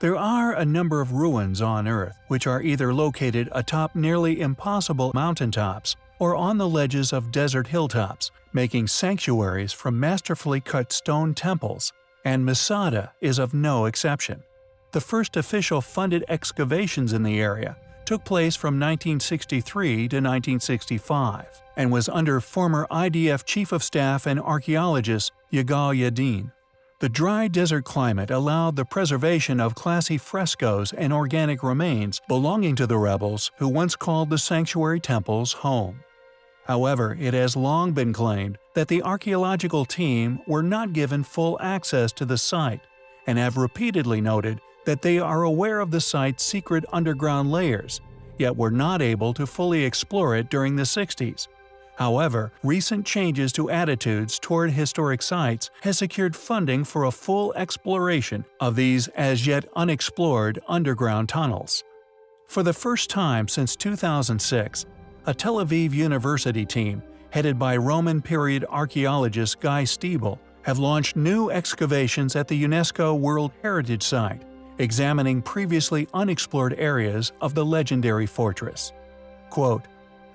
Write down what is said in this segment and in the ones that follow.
There are a number of ruins on Earth which are either located atop nearly impossible mountaintops or on the ledges of desert hilltops, making sanctuaries from masterfully cut stone temples, and Masada is of no exception. The first official funded excavations in the area took place from 1963 to 1965 and was under former IDF Chief of Staff and archaeologist Yigal Yadin. The dry desert climate allowed the preservation of classy frescoes and organic remains belonging to the rebels who once called the sanctuary temples home. However, it has long been claimed that the archaeological team were not given full access to the site and have repeatedly noted that they are aware of the site's secret underground layers, yet were not able to fully explore it during the 60s. However, recent changes to attitudes toward historic sites has secured funding for a full exploration of these as yet unexplored underground tunnels. For the first time since 2006, a Tel Aviv University team, headed by Roman period archaeologist Guy Stiebel, have launched new excavations at the UNESCO World Heritage Site, examining previously unexplored areas of the legendary fortress. Quote,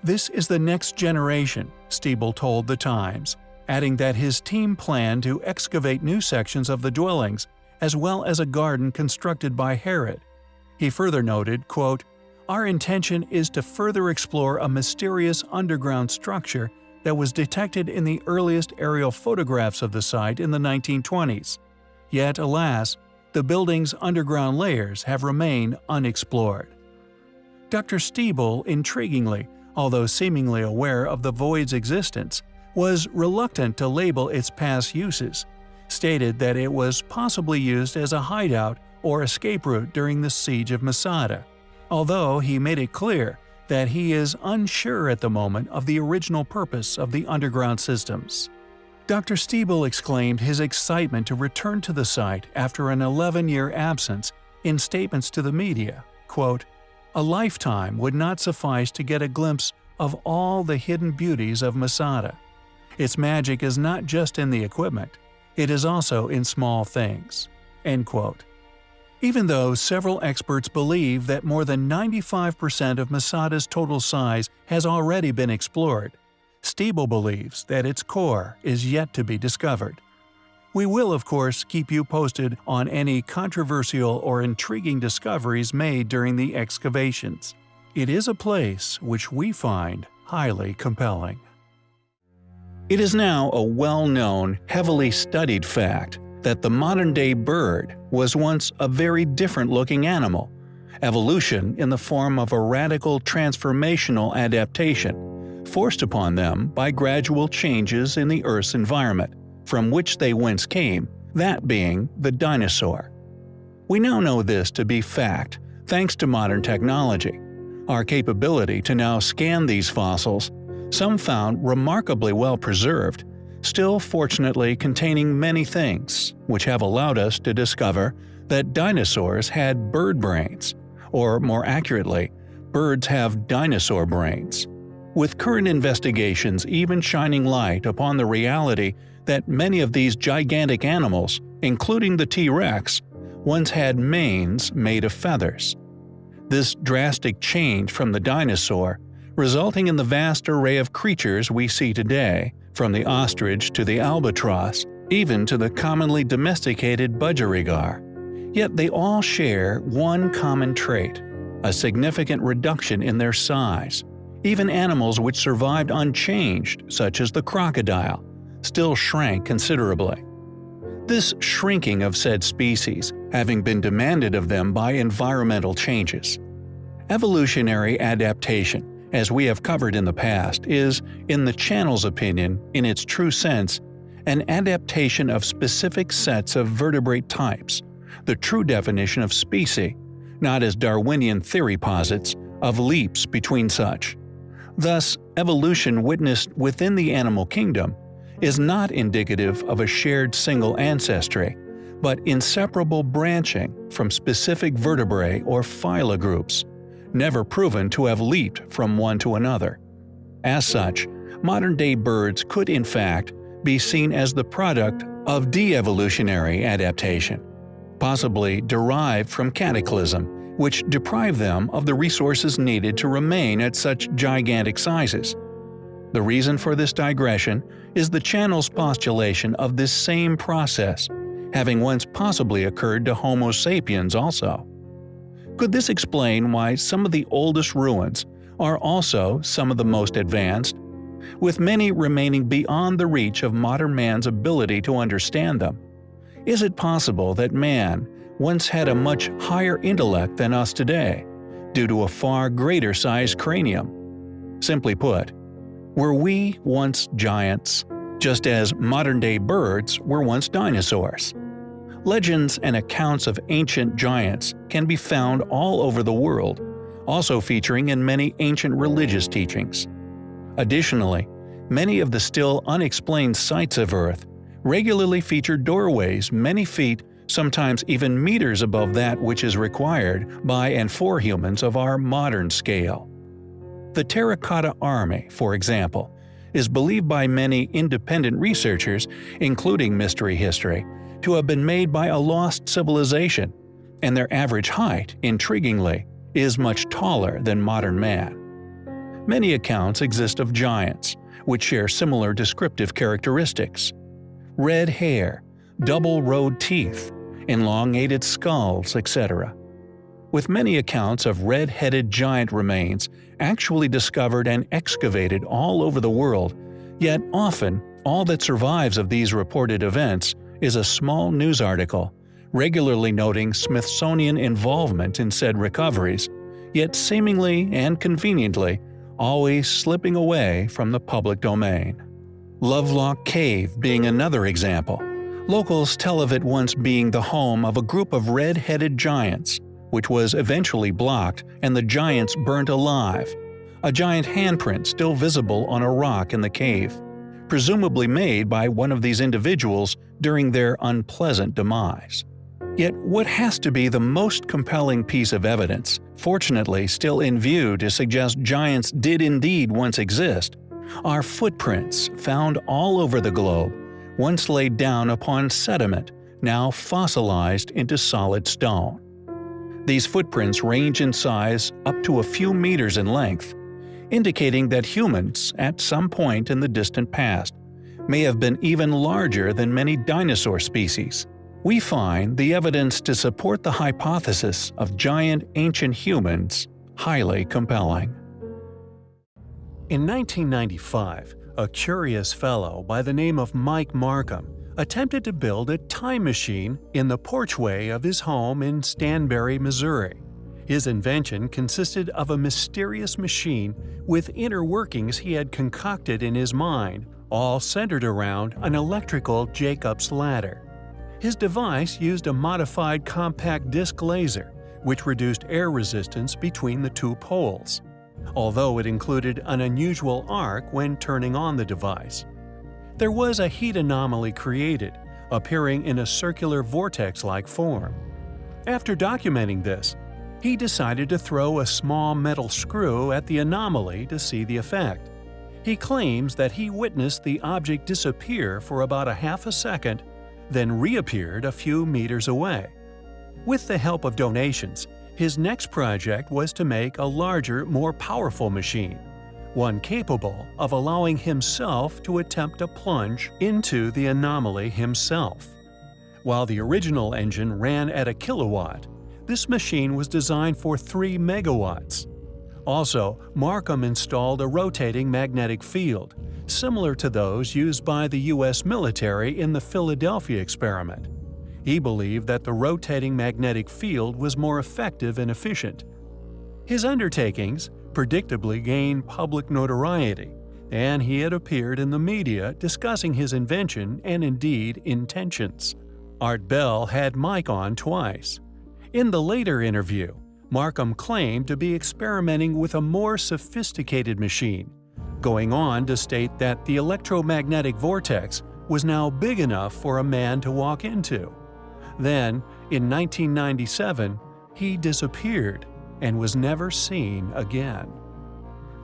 This is the next generation, Stiebel told The Times, adding that his team planned to excavate new sections of the dwellings, as well as a garden constructed by Herod. He further noted, quote, Our intention is to further explore a mysterious underground structure that was detected in the earliest aerial photographs of the site in the 1920s. Yet, alas, the building's underground layers have remained unexplored. Dr. Stiebel, intriguingly, although seemingly aware of the void's existence, was reluctant to label its past uses, stated that it was possibly used as a hideout or escape route during the siege of Masada, although he made it clear that he is unsure at the moment of the original purpose of the underground systems. Dr. Stiebel exclaimed his excitement to return to the site after an 11-year absence in statements to the media, quote, A lifetime would not suffice to get a glimpse of all the hidden beauties of Masada. Its magic is not just in the equipment, it is also in small things." End quote. Even though several experts believe that more than 95% of Masada's total size has already been explored, Stiebel believes that its core is yet to be discovered. We will, of course, keep you posted on any controversial or intriguing discoveries made during the excavations. It is a place which we find highly compelling. It is now a well-known, heavily studied fact that the modern-day bird was once a very different-looking animal, evolution in the form of a radical transformational adaptation forced upon them by gradual changes in the Earth's environment, from which they whence came, that being the dinosaur. We now know this to be fact thanks to modern technology. Our capability to now scan these fossils, some found remarkably well preserved, still fortunately containing many things, which have allowed us to discover that dinosaurs had bird brains, or more accurately, birds have dinosaur brains with current investigations even shining light upon the reality that many of these gigantic animals, including the T-Rex, once had manes made of feathers. This drastic change from the dinosaur, resulting in the vast array of creatures we see today, from the ostrich to the albatross, even to the commonly domesticated budgerigar. Yet they all share one common trait – a significant reduction in their size, even animals which survived unchanged, such as the crocodile, still shrank considerably. This shrinking of said species having been demanded of them by environmental changes. Evolutionary adaptation, as we have covered in the past, is, in the channel's opinion, in its true sense, an adaptation of specific sets of vertebrate types, the true definition of species, not as Darwinian theory posits, of leaps between such. Thus, evolution witnessed within the animal kingdom is not indicative of a shared single ancestry, but inseparable branching from specific vertebrae or phyla groups, never proven to have leaped from one to another. As such, modern-day birds could in fact be seen as the product of de-evolutionary adaptation. possibly derived from cataclysm, which deprived them of the resources needed to remain at such gigantic sizes. The reason for this digression is the channel's postulation of this same process, having once possibly occurred to Homo sapiens also. Could this explain why some of the oldest ruins are also some of the most advanced, with many remaining beyond the reach of modern man's ability to understand them? Is it possible that man once had a much higher intellect than us today, due to a far greater sized cranium? Simply put, were we once giants, just as modern-day birds were once dinosaurs? Legends and accounts of ancient giants can be found all over the world, also featuring in many ancient religious teachings. Additionally, many of the still unexplained sites of Earth regularly feature doorways many feet, sometimes even meters above that which is required by and for humans of our modern scale. The Terracotta Army, for example, is believed by many independent researchers, including Mystery History, to have been made by a lost civilization, and their average height, intriguingly, is much taller than modern man. Many accounts exist of giants, which share similar descriptive characteristics. Red hair, double-rowed teeth, elongated skulls, etc with many accounts of red-headed giant remains actually discovered and excavated all over the world, yet often all that survives of these reported events is a small news article, regularly noting Smithsonian involvement in said recoveries, yet seemingly and conveniently always slipping away from the public domain. Lovelock Cave being another example. Locals tell of it once being the home of a group of red-headed giants, which was eventually blocked and the giants burnt alive. A giant handprint still visible on a rock in the cave, presumably made by one of these individuals during their unpleasant demise. Yet what has to be the most compelling piece of evidence, fortunately still in view to suggest giants did indeed once exist, are footprints found all over the globe, once laid down upon sediment, now fossilized into solid stone. These footprints range in size up to a few meters in length, indicating that humans, at some point in the distant past, may have been even larger than many dinosaur species. We find the evidence to support the hypothesis of giant ancient humans highly compelling. In 1995, a curious fellow by the name of Mike Markham attempted to build a time machine in the porchway of his home in Stanberry, Missouri. His invention consisted of a mysterious machine with inner workings he had concocted in his mind, all centered around an electrical Jacob's ladder. His device used a modified compact disc laser, which reduced air resistance between the two poles, although it included an unusual arc when turning on the device there was a heat anomaly created, appearing in a circular vortex-like form. After documenting this, he decided to throw a small metal screw at the anomaly to see the effect. He claims that he witnessed the object disappear for about a half a second, then reappeared a few meters away. With the help of donations, his next project was to make a larger, more powerful machine one capable of allowing himself to attempt a plunge into the anomaly himself. While the original engine ran at a kilowatt, this machine was designed for 3 megawatts. Also, Markham installed a rotating magnetic field, similar to those used by the U.S. military in the Philadelphia experiment. He believed that the rotating magnetic field was more effective and efficient. His undertakings, predictably gained public notoriety, and he had appeared in the media discussing his invention and indeed intentions. Art Bell had Mike on twice. In the later interview, Markham claimed to be experimenting with a more sophisticated machine, going on to state that the electromagnetic vortex was now big enough for a man to walk into. Then, in 1997, he disappeared and was never seen again.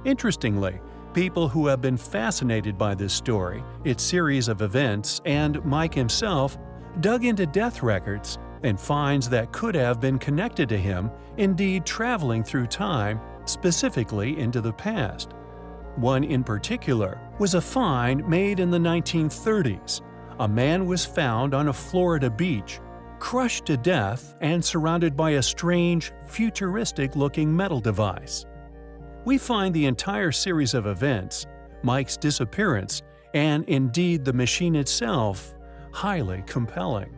Interestingly, people who have been fascinated by this story, its series of events, and Mike himself dug into death records and finds that could have been connected to him, indeed traveling through time, specifically into the past. One in particular was a find made in the 1930s. A man was found on a Florida beach, crushed to death and surrounded by a strange, futuristic-looking metal device. We find the entire series of events, Mike's disappearance, and indeed the machine itself, highly compelling.